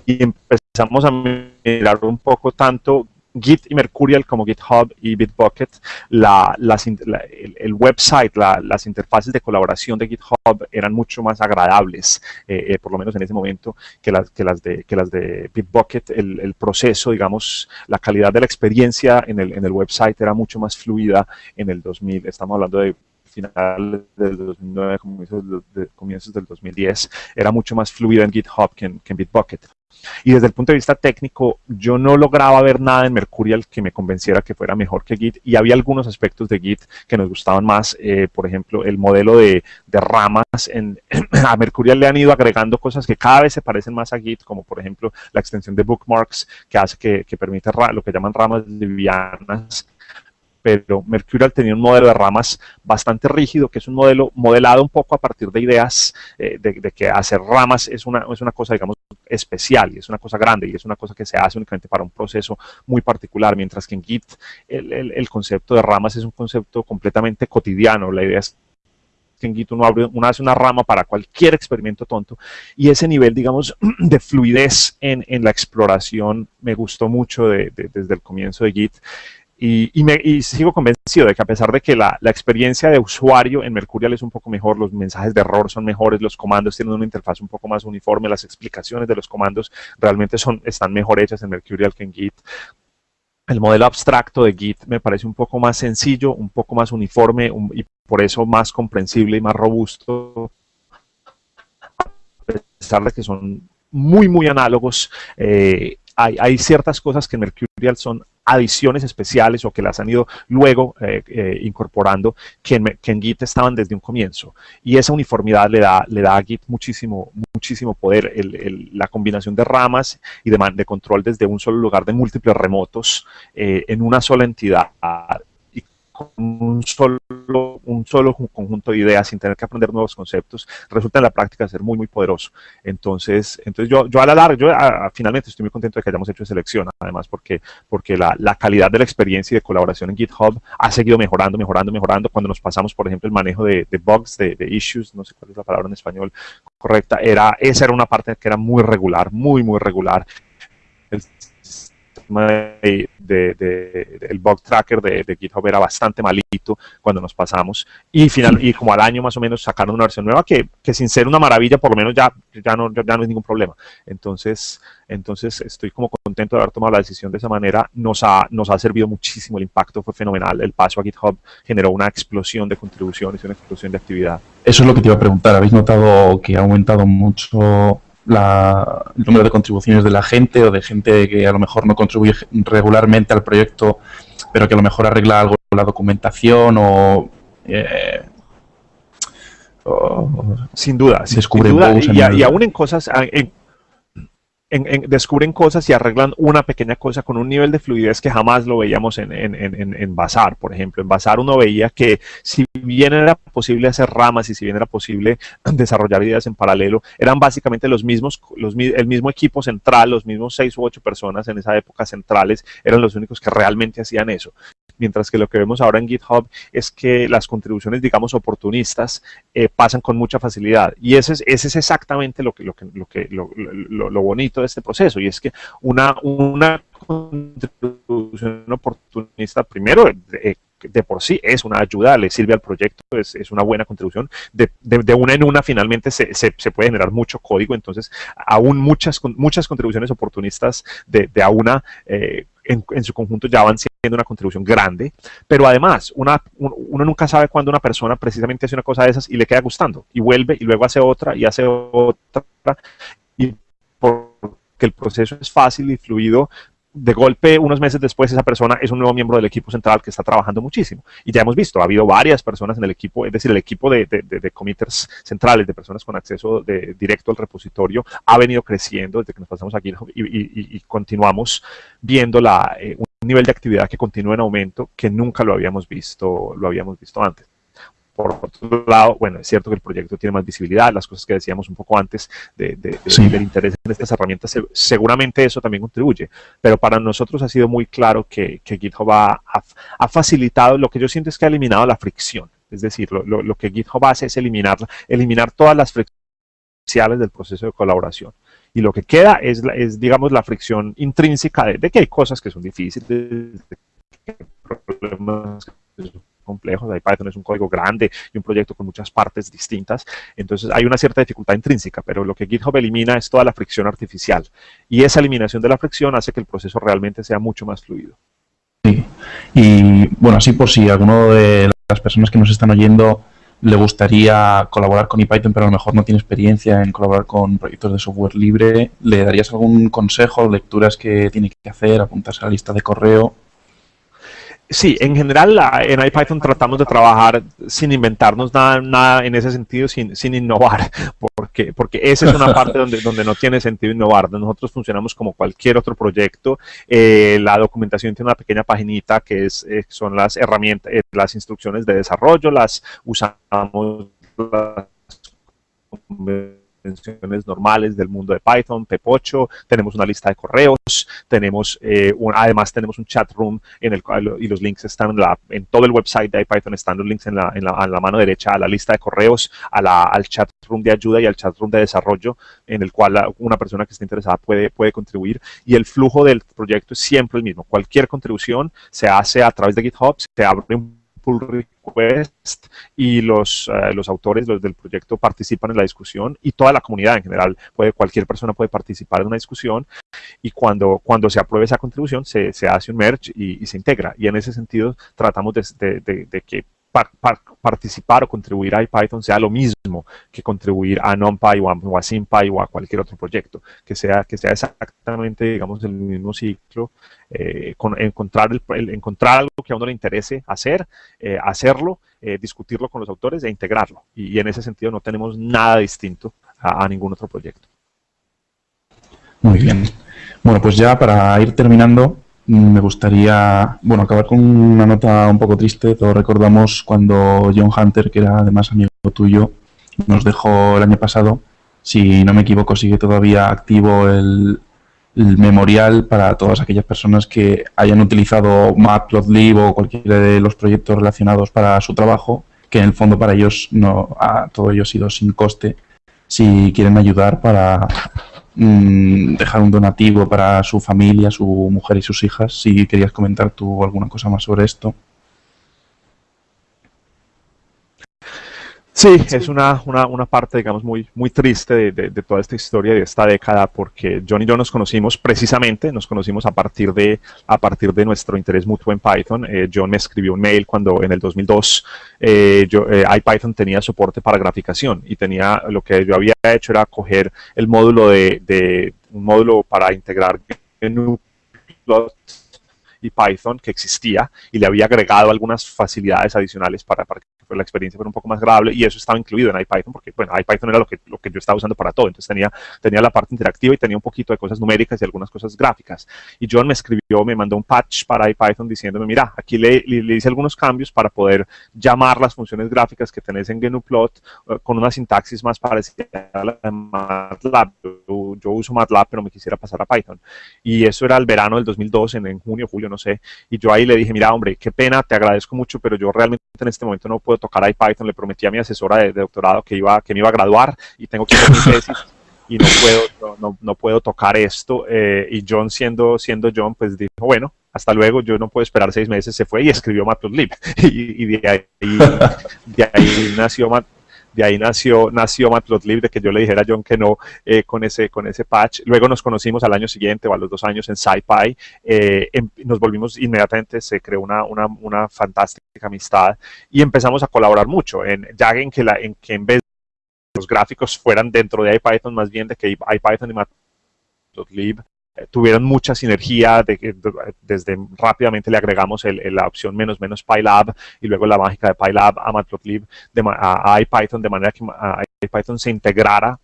y empezamos a mirar un poco tanto Git y Mercurial como GitHub y Bitbucket, la, el, website, las interfaces de colaboración de GitHub eran mucho más agradables, eh, eh, por lo menos en ese momento, que las, que las, de, que las de Bitbucket. El, el, proceso, digamos, la calidad de la experiencia en el, website era mucho más fluida en el 2000. Estamos hablando de finales del 2009, comienzos, del 2010, era mucho más fluida en GitHub que en Bitbucket. Y desde el punto de vista técnico, yo no lograba ver nada en Mercurial que me convenciera que fuera mejor que Git. Y había algunos aspectos de Git que nos gustaban más. Eh, por ejemplo, el modelo de, ramas. En, a Mercurial le han ido agregando cosas que cada vez se parecen más a Git, como por ejemplo la extensión de bookmarks, que hace que, que permite lo que llaman ramas livianas pero Mercurial tenía un modelo de ramas bastante rígido, que es un modelo modelado un poco a partir de ideas eh, de, que hacer ramas es una, es una cosa, digamos, especial y es una cosa grande y es una cosa que se hace únicamente para un proceso muy particular, mientras que en Git el, el, concepto de ramas es un concepto completamente cotidiano. La idea es que en Git uno, abre, uno, hace una rama para cualquier experimento tonto y ese nivel, digamos, de fluidez en, en la exploración me gustó mucho de, desde el comienzo de Git y, me, sigo convencido de que a pesar de que la, experiencia de usuario en Mercurial es un poco mejor, los mensajes de error son mejores, los comandos tienen una interfaz un poco más uniforme, las explicaciones de los comandos realmente son, están mejor hechas en Mercurial que en Git. El modelo abstracto de Git me parece un poco más sencillo, un poco más uniforme y por eso más comprensible y más robusto. A pesar de que son muy, muy análogos, eh, hay, hay, ciertas cosas que en Mercurial son adiciones especiales o que las han ido luego eh, eh, incorporando que en, Git estaban desde un comienzo. Y esa uniformidad le da, le da a Git muchísimo, muchísimo poder. la combinación de ramas y de, de, control desde un solo lugar de múltiples remotos eh, en una sola entidad con un solo, un solo conjunto de ideas sin tener que aprender nuevos conceptos, resulta en la práctica ser muy, muy poderoso. Entonces, entonces yo, yo a la larga, yo finalmente estoy muy contento de que hayamos hecho selección, además porque, porque la, la, calidad de la experiencia y de colaboración en GitHub ha seguido mejorando, mejorando, mejorando. Cuando nos pasamos, por ejemplo, el manejo de, de bugs, de, de, issues, no sé cuál es la palabra en español correcta, era, esa era una parte que era muy regular, muy, muy regular. El de, de, el bug tracker de, GitHub era bastante malito cuando nos pasamos y final y como al año más o menos sacaron una versión nueva que, que sin ser una maravilla por lo menos ya, ya, no, ya no es ningún problema. Entonces, entonces estoy como contento de haber tomado la decisión de esa manera. Nos ha, nos ha servido muchísimo, el impacto fue fenomenal. El paso a GitHub generó una explosión de contribuciones, una explosión de actividad. Eso es lo que te iba a preguntar. ¿Habéis notado que ha aumentado mucho la, el número de contribuciones de la gente o de gente que a lo mejor no contribuye regularmente al proyecto, pero que a lo mejor arregla algo la documentación o... Eh, sin duda, sin duda y, aún en cosas, descubren cosas y arreglan una pequeña cosa con un nivel de fluidez que jamás lo veíamos en, en, en, Bazar, por ejemplo. En Bazar uno veía que si bien era posible hacer ramas y si bien era posible desarrollar ideas en paralelo, eran básicamente los mismos, los, el mismo equipo central, los mismos seis u ocho personas en esa época centrales, eran los únicos que realmente hacían eso mientras que lo que vemos ahora en GitHub es que las contribuciones, digamos, oportunistas eh, pasan con mucha facilidad. Y ese es, exactamente lo, que, lo, que, lo, que, lo, bonito de este proceso, y es que una, contribución oportunista, primero, eh, de por sí es una ayuda, le sirve al proyecto, es, una buena contribución. De, una en una finalmente se, se, se, puede generar mucho código, entonces aún muchas, muchas contribuciones oportunistas de, de a una eh, en, en, su conjunto ya van siendo una contribución grande, pero además una, uno nunca sabe cuándo una persona precisamente hace una cosa de esas y le queda gustando y vuelve y luego hace otra y hace otra y porque el proceso es fácil y fluido, de golpe, unos meses después, esa persona es un nuevo miembro del equipo central que está trabajando muchísimo. Y ya hemos visto, ha habido varias personas en el equipo, es decir, el equipo de, de, de, committers centrales, de personas con acceso directo al repositorio, ha venido creciendo desde que nos pasamos aquí y, y, continuamos viendo la, eh, un nivel de actividad que continúa en aumento que nunca lo habíamos visto, lo habíamos visto antes. Por otro lado, bueno, es cierto que el proyecto tiene más visibilidad, las cosas que decíamos un poco antes de, del interés en estas herramientas, seguramente eso también contribuye, pero para nosotros ha sido muy claro que, GitHub ha, facilitado, lo que yo siento es que ha eliminado la fricción, es decir, lo, que GitHub hace es eliminar, eliminar todas las fricciones del proceso de colaboración. Y lo que queda es, es digamos, la fricción intrínseca de, que hay cosas que son difíciles, de problemas que complejos, Python es un código grande y un proyecto con muchas partes distintas, entonces hay una cierta dificultad intrínseca, pero lo que GitHub elimina es toda la fricción artificial y esa eliminación de la fricción hace que el proceso realmente sea mucho más fluido. Sí, y bueno, así por si alguno de las personas que nos están oyendo le gustaría colaborar con ePython, pero a lo mejor no tiene experiencia en colaborar con proyectos de software libre, ¿le darías algún consejo, lecturas que tiene que hacer, apuntarse a la lista de correo? Sí, en general en IPython tratamos de trabajar sin inventarnos nada, nada en ese sentido, sin, sin innovar, porque, porque esa es una parte donde, donde no tiene sentido innovar. Nosotros funcionamos como cualquier otro proyecto. Eh, la documentación tiene una pequeña paginita que es, eh, son las herramientas, eh, las instrucciones de desarrollo, las usamos las normales del mundo de Python, Pep8, tenemos una lista de correos, tenemos eh, además tenemos un chat room en el cual y los links están en, la, en todo el website de Python están los links en la, en la, mano derecha a la lista de correos, a la, al chat room de ayuda y al chat room de desarrollo en el cual una persona que esté interesada puede, puede contribuir y el flujo del proyecto es siempre el mismo. Cualquier contribución se hace a través de GitHub, se abre un pull request y los, eh, los autores los del proyecto participan en la discusión y toda la comunidad en general, puede, cualquier persona puede participar en una discusión y cuando, cuando se apruebe esa contribución se, se hace un merge y, se integra. Y en ese sentido tratamos de, de, de que participar o contribuir a Python sea lo mismo que contribuir a NumPy o a, o SymPy o a cualquier otro proyecto, que sea, que sea exactamente, digamos, el mismo ciclo, eh, con, encontrar, el, encontrar algo que a uno le interese hacer, eh, hacerlo, eh, discutirlo con los autores e integrarlo. Y, en ese sentido no tenemos nada distinto a ningún otro proyecto. Muy bien. Bueno, pues ya para ir terminando, me gustaría, bueno, acabar con una nota un poco triste. Todos recordamos cuando John Hunter, que era además amigo tuyo, nos dejó el año pasado. Si no me equivoco, sigue todavía activo el, memorial para todas aquellas personas que hayan utilizado Matplotlib o cualquiera de los proyectos relacionados para su trabajo, que en el fondo para ellos no, a todo ello ha sido sin coste. Si quieren ayudar para mm, dejar un donativo para su familia, su mujer y sus hijas. Si querías comentar tú alguna cosa más sobre esto. Sí, es una, una, una, parte, digamos, muy, muy triste de, de, toda esta historia de esta década, porque John y yo nos conocimos precisamente, nos conocimos a partir de, a partir de nuestro interés mutuo en Python. Eh, John me escribió un mail cuando en el 2002 eh, yo, eh, IPython tenía soporte para graficación y tenía, lo que yo había hecho era coger el módulo de, de un módulo para integrar GNU y Python que existía y le había agregado algunas facilidades adicionales para, para la experiencia fue un poco más agradable y eso estaba incluido en IPython porque, bueno, IPython era lo que, lo que yo estaba usando para todo, entonces tenía, tenía la parte interactiva y tenía un poquito de cosas numéricas y algunas cosas gráficas. Y John me escribió, me mandó un patch para IPython diciéndome, mira, aquí le, le, hice algunos cambios para poder llamar las funciones gráficas que tenés en GNUplot uh, con una sintaxis más parecida a la de MATLAB. Yo, yo, uso MATLAB, pero me quisiera pasar a Python. Y eso era el verano del 2002, en, en junio, julio, no sé. Y yo ahí le dije, mira, hombre, qué pena, te agradezco mucho, pero yo realmente en este momento no puedo tocar IPython, le prometí a mi asesora de, doctorado que, iba, que me iba a graduar y tengo que hacer mi tesis y no puedo, no, no puedo tocar esto. Eh, y John, siendo, siendo John, pues dijo, bueno, hasta luego, yo no puedo esperar seis meses, se fue y escribió Matplotlib. y, y de, ahí, de ahí nació de ahí nació, nació Matplotlib, de que yo le dijera a John que no eh, con, ese, con ese patch. Luego nos conocimos al año siguiente o a los dos años en SciPy. Eh, em, nos volvimos inmediatamente, se creó una, una, una, fantástica amistad y empezamos a colaborar mucho. En, ya en que, la, en que en vez de los gráficos fueran dentro de IPython, más bien de que IPython y Matplotlib tuvieron mucha sinergia, de, desde rápidamente le agregamos el, la opción menos menos PyLab y luego la mágica de PyLab a Matplotlib, de, a, a IPython, de manera que a, IPython se integrara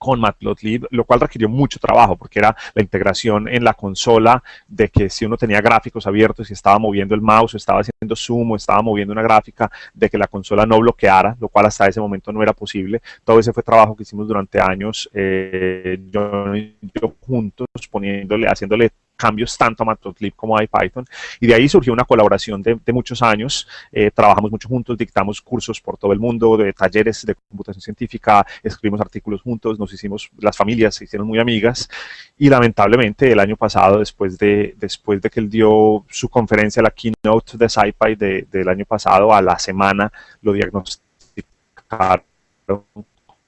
con Matplotlib, lo cual requirió mucho trabajo porque era la integración en la consola de que si uno tenía gráficos abiertos y estaba moviendo el mouse o estaba haciendo zoom o estaba moviendo una gráfica, de que la consola no bloqueara, lo cual hasta ese momento no era posible. Todo ese fue trabajo que hicimos durante años, eh, yo, yo juntos, poniéndole, haciéndole cambios tanto a Matplotlib como a Python. Y de ahí surgió una colaboración de, de muchos años. Eh, trabajamos mucho juntos, dictamos cursos por todo el mundo, de talleres de computación científica, escribimos artículos juntos, nos hicimos, las familias se hicieron muy amigas. Y lamentablemente el año pasado, después de, después de que él dio su conferencia, la keynote de SciPy de, del año pasado, a la semana lo diagnosticaron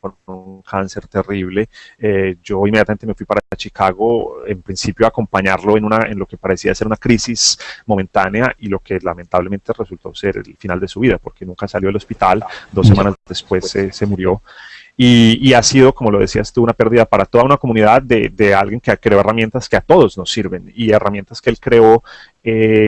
con un cáncer terrible. Eh, yo inmediatamente me fui para Chicago, en principio a acompañarlo en, una, en lo que parecía ser una crisis momentánea y lo que lamentablemente resultó ser el final de su vida, porque nunca salió del hospital, dos semanas después se, se murió. Y, y, ha sido, como lo decías tú, una pérdida para toda una comunidad de, de alguien que creó herramientas que a todos nos sirven y herramientas que él creó eh,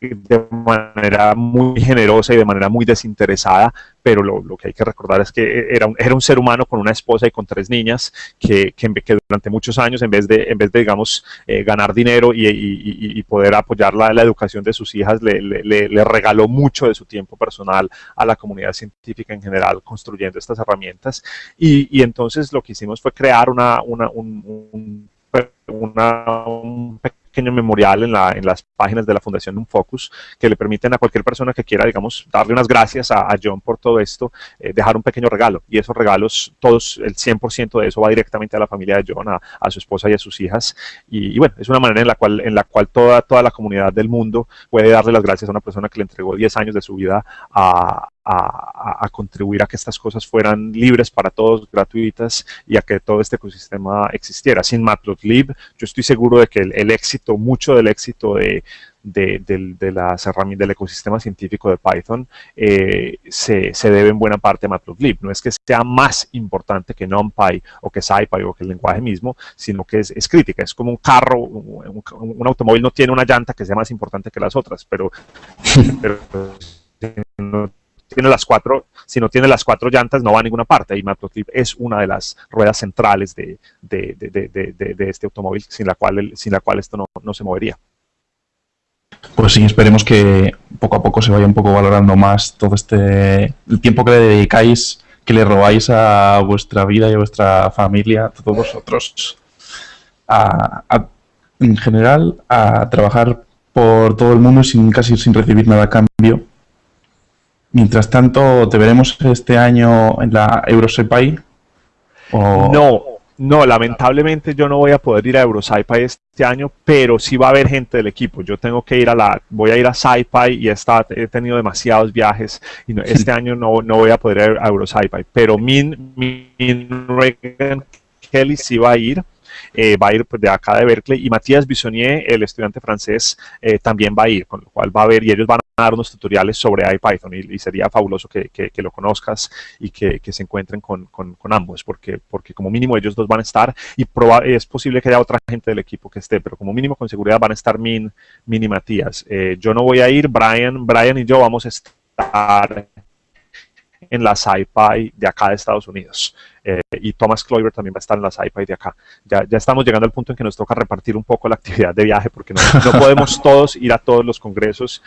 de manera muy generosa y de manera muy desinteresada, pero lo, lo, que hay que recordar es que era un, era un ser humano con una esposa y con tres niñas que, que, que durante muchos años, en vez de, en vez de digamos, eh, ganar dinero y, y, y, poder apoyar la, la, educación de sus hijas, le, le, le, regaló mucho de su tiempo personal a la comunidad científica en general, construyendo estas herramientas. Y, entonces lo que hicimos fue crear una, una, un, un, una, un pequeño memorial en, la, en las páginas de la Fundación Un Focus que le permiten a cualquier persona que quiera, digamos, darle unas gracias a, John por todo esto, eh, dejar un pequeño regalo. Y esos regalos, todos, el 100% de eso va directamente a la familia de John, a, a su esposa y a sus hijas. Y, y, bueno, es una manera en la cual, en la cual toda, toda la comunidad del mundo puede darle las gracias a una persona que le entregó 10 años de su vida a, a, a, contribuir a que estas cosas fueran libres para todos, gratuitas y a que todo este ecosistema existiera. Sin Matplotlib, yo estoy seguro de que el, el éxito, mucho del éxito de, de, de, de, las herramientas del ecosistema científico de Python eh, se, se, debe en buena parte a Matplotlib. No es que sea más importante que NumPy o que SciPy o que el lenguaje mismo, sino que es, es crítica. Es como un carro, un, un, automóvil no tiene una llanta que sea más importante que las otras, pero, pero no tiene las cuatro, si no tiene las cuatro llantas no va a ninguna parte y Matplotlib es una de las ruedas centrales de, de, de, de este automóvil sin la cual, sin la cual esto no, no, se movería. Pues sí, esperemos que poco a poco se vaya un poco valorando más todo este el tiempo que le dedicáis, que le robáis a vuestra vida y a vuestra familia, a todos vosotros, a, en general, a trabajar por todo el mundo sin casi sin recibir nada a cambio Mientras tanto, ¿te veremos este año en la EuroSepai? ¿O... No, No, lamentablemente yo no voy a poder ir a EuroSci-Fi este año, pero sí va a haber gente del equipo. Yo tengo que ir a la, voy a ir a SciFi y he tenido demasiados viajes y este año no, no, voy a poder ir a EuroSci-Fi, pero Min, Min Reagan Kelly sí va a ir. Eh, va a ir pues, de acá de Berkeley y Matías Bisonnier, el estudiante francés, eh, también va a ir, con lo cual va a ver y ellos van a dar unos tutoriales sobre IPython y, sería fabuloso que, que, lo conozcas y que, que se encuentren con, con, con, ambos, porque, porque como mínimo ellos dos van a estar y es posible que haya otra gente del equipo que esté, pero como mínimo con seguridad van a estar Min, Min y Matías. Eh, yo no voy a ir, Brian, Brian y yo vamos a estar en la SciPy de acá de Estados Unidos. Eh, y Thomas Clover también va a estar en la SciPy de acá. Ya, ya, estamos llegando al punto en que nos toca repartir un poco la actividad de viaje porque no, no podemos todos ir a todos los congresos.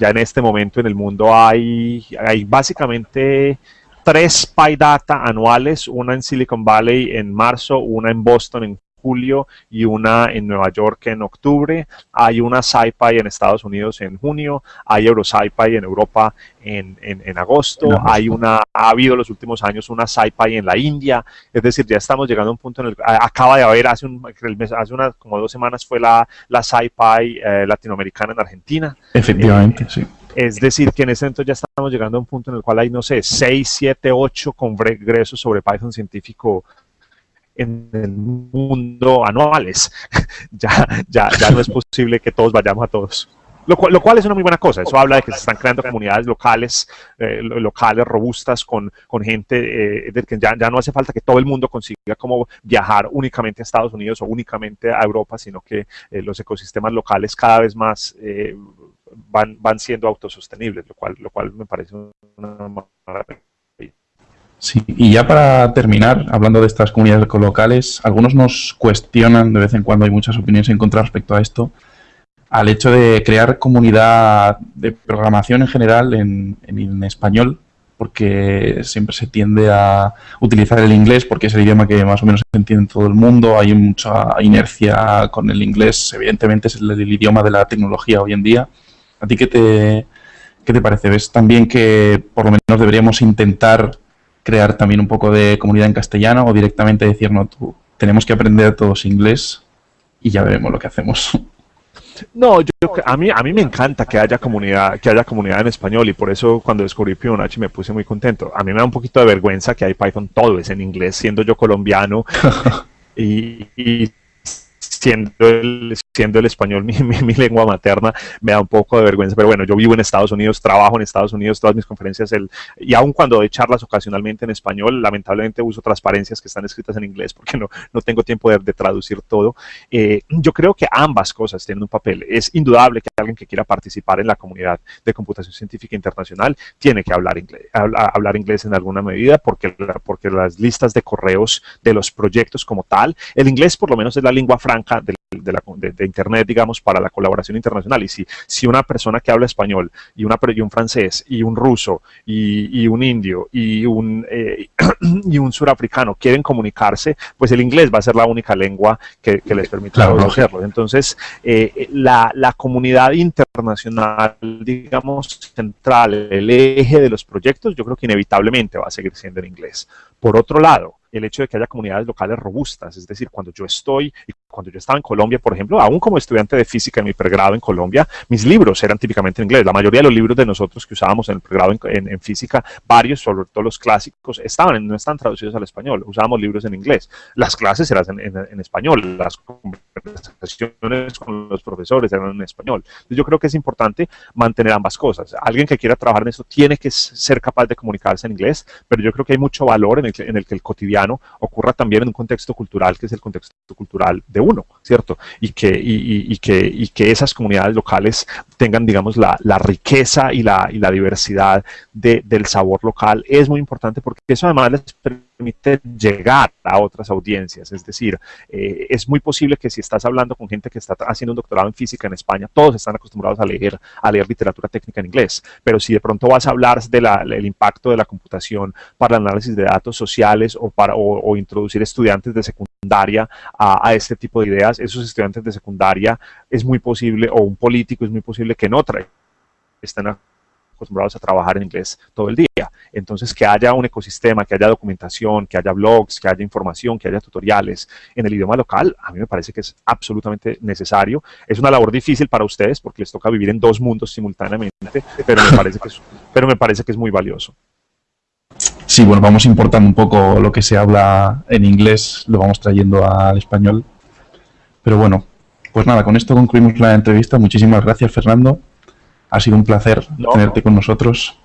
Ya en este momento en el mundo hay, hay básicamente tres PyData anuales, una en Silicon Valley en marzo, una en Boston en julio y una en Nueva York en octubre. Hay una SciPy en Estados Unidos en junio, hay EuroSciPy en Europa en, en, agosto, hay una, ha habido los últimos años una SciPy en la India, es decir, ya estamos llegando a un punto en el que acaba de haber, hace, un, hace unas como dos semanas fue la, la SciPy eh, latinoamericana en Argentina. Efectivamente, sí. Es decir, que en ese momento ya estamos llegando a un punto en el cual hay, no sé, 6, 7, 8 congresos sobre Python científico en el mundo anuales. ya, ya, ya no es posible que todos vayamos a todos. Lo cual, lo cual, es una muy buena cosa. Eso habla de que se están creando comunidades locales, eh, locales robustas con, con gente, eh, de que ya, ya, no hace falta que todo el mundo consiga como viajar únicamente a Estados Unidos o únicamente a Europa, sino que eh, los ecosistemas locales cada vez más van, van siendo autosostenibles, lo cual, lo cual me parece una maravilla. Sí, y ya para terminar, hablando de estas comunidades locales, algunos nos cuestionan, de vez en cuando hay muchas opiniones en contra respecto a esto, al hecho de crear comunidad de programación en general en, español, porque siempre se tiende a utilizar el inglés, porque es el idioma que más o menos se entiende en todo el mundo, hay mucha inercia con el inglés, evidentemente es el, el idioma de la tecnología hoy en día. ¿A ti qué te, qué te parece? ¿Ves también que por lo menos deberíamos intentar crear también un poco de comunidad en castellano o directamente decir, no, tú, tenemos que aprender todos inglés y ya veremos lo que hacemos. No, yo, a mí a mí me encanta que haya comunidad que haya comunidad en español y por eso cuando descubrí Fibonacci me puse muy contento. A mí me da un poquito de vergüenza que hay Python todo es en inglés, siendo yo colombiano y, y siendo el, siendo el español mi, lengua materna, me da un poco de vergüenza, pero bueno, yo vivo en Estados Unidos, trabajo en Estados Unidos, todas mis conferencias, el, y aun cuando doy charlas ocasionalmente en español, lamentablemente uso transparencias que están escritas en inglés porque no, no tengo tiempo de, de traducir todo. Eh, yo creo que ambas cosas tienen un papel. Es indudable que alguien que quiera participar en la comunidad de computación científica internacional tiene que hablar inglés, hablar inglés en alguna medida porque, porque las listas de correos de los proyectos como tal, el inglés por lo menos es la lengua franca de, de, la, de, Internet, digamos, para la colaboración internacional. Y si, si una persona que habla español y, una, y un francés y un ruso y, y un indio y un, eh, y un surafricano quieren comunicarse, pues el inglés va a ser la única lengua que, que les permita claro, hacerlo. Entonces, eh, la, la comunidad internacional, digamos, central, el eje de los proyectos, yo creo que inevitablemente va a seguir siendo en inglés. Por otro lado, el hecho de que haya comunidades locales robustas, es decir, cuando yo estoy, cuando yo estaba en Colombia, por ejemplo, aún como estudiante de física en mi pregrado en Colombia, mis libros eran típicamente en inglés. La mayoría de los libros de nosotros que usábamos en el pregrado en, en, física, varios, sobre todo los clásicos, estaban, no están traducidos al español, usábamos libros en inglés. Las clases eran en, en español, las conversaciones con los profesores eran en español. Yo creo que es importante mantener ambas cosas. Alguien que quiera trabajar en esto tiene que ser capaz de comunicarse en inglés, pero yo creo que hay mucho valor en el, en el que el cotidiano ocurra también en un contexto cultural que es el contexto cultural de uno, ¿cierto? Y que, y, y que, y que esas comunidades locales tengan, digamos, la, la riqueza y la, y la diversidad de, del sabor local es muy importante porque eso además les permite llegar a otras audiencias. Es decir, eh, es muy posible que si estás hablando con gente que está haciendo un doctorado en física en España, todos están acostumbrados a leer, a leer literatura técnica en inglés. Pero si de pronto vas a hablar del impacto de la computación para el análisis de datos sociales o, para, o, o introducir estudiantes de secundaria a, este tipo de ideas, esos estudiantes de secundaria es muy posible, o un político es muy posible que no trae, estén acostumbrados a trabajar en inglés todo el día. Entonces, que haya un ecosistema, que haya documentación, que haya blogs, que haya información, que haya tutoriales en el idioma local, a mí me parece que es absolutamente necesario. Es una labor difícil para ustedes porque les toca vivir en dos mundos simultáneamente, pero me parece que es, pero me parece que es muy valioso. Sí, bueno, vamos importando un poco lo que se habla en inglés, lo vamos trayendo al español. Pero bueno, pues nada, con esto concluimos la entrevista. Muchísimas gracias, Fernando. Ha sido un placer tenerte con nosotros.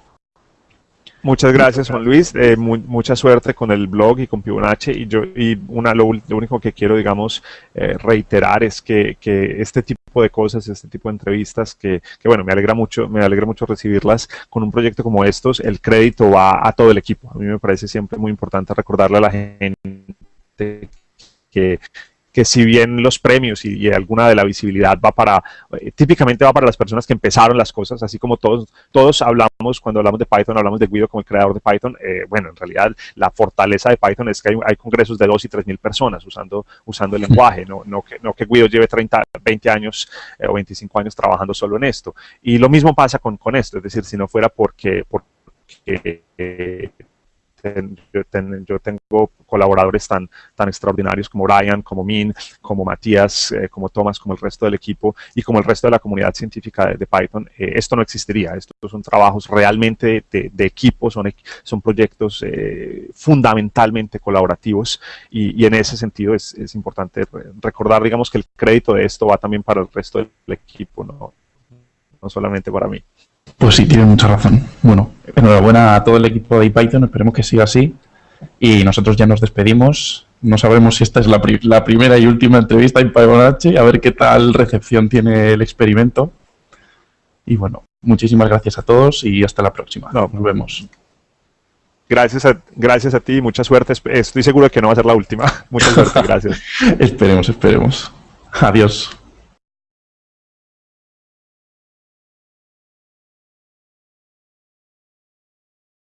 Muchas gracias, Juan Luis. Eh, mucha suerte con el blog y con Fibonacci. Y yo y una, lo, único que quiero, digamos, eh, reiterar es que, que, este tipo de cosas, este tipo de entrevistas, que, que, bueno, me alegra mucho, me alegra mucho recibirlas con un proyecto como estos. El crédito va a todo el equipo. A mí me parece siempre muy importante recordarle a la gente que, que si bien los premios y, alguna de la visibilidad va para, eh, típicamente va para las personas que empezaron las cosas, así como todos, todos hablamos, cuando hablamos de Python, hablamos de Guido como el creador de Python, eh, bueno, en realidad la fortaleza de Python es que hay, congresos de 2 y 3 mil personas usando, usando el lenguaje, no, no, que, no que Guido lleve 30, 20 años eh, o 25 años trabajando solo en esto. Y lo mismo pasa con, con esto, es decir, si no fuera porque, porque yo, tengo colaboradores tan, tan extraordinarios como Brian, como Min, como Matías, eh, como Thomas, como el resto del equipo y como el resto de la comunidad científica de, Python, eh, esto no existiría. Estos son trabajos realmente de, equipo, son, son proyectos eh, fundamentalmente colaborativos y, en ese sentido es, es, importante recordar, digamos, que el crédito de esto va también para el resto del equipo, no, no solamente para mí. Pues sí, tiene mucha razón. Bueno, enhorabuena a todo el equipo de Python, esperemos que siga así. Y nosotros ya nos despedimos. No sabemos si esta es la, primera y última entrevista en Python a ver qué tal recepción tiene el experimento. Y bueno, muchísimas gracias a todos y hasta la próxima. nos vemos. Gracias a, gracias a ti, mucha suerte. Estoy seguro de que no va a ser la última. Mucha suerte, gracias. esperemos, esperemos. Adiós.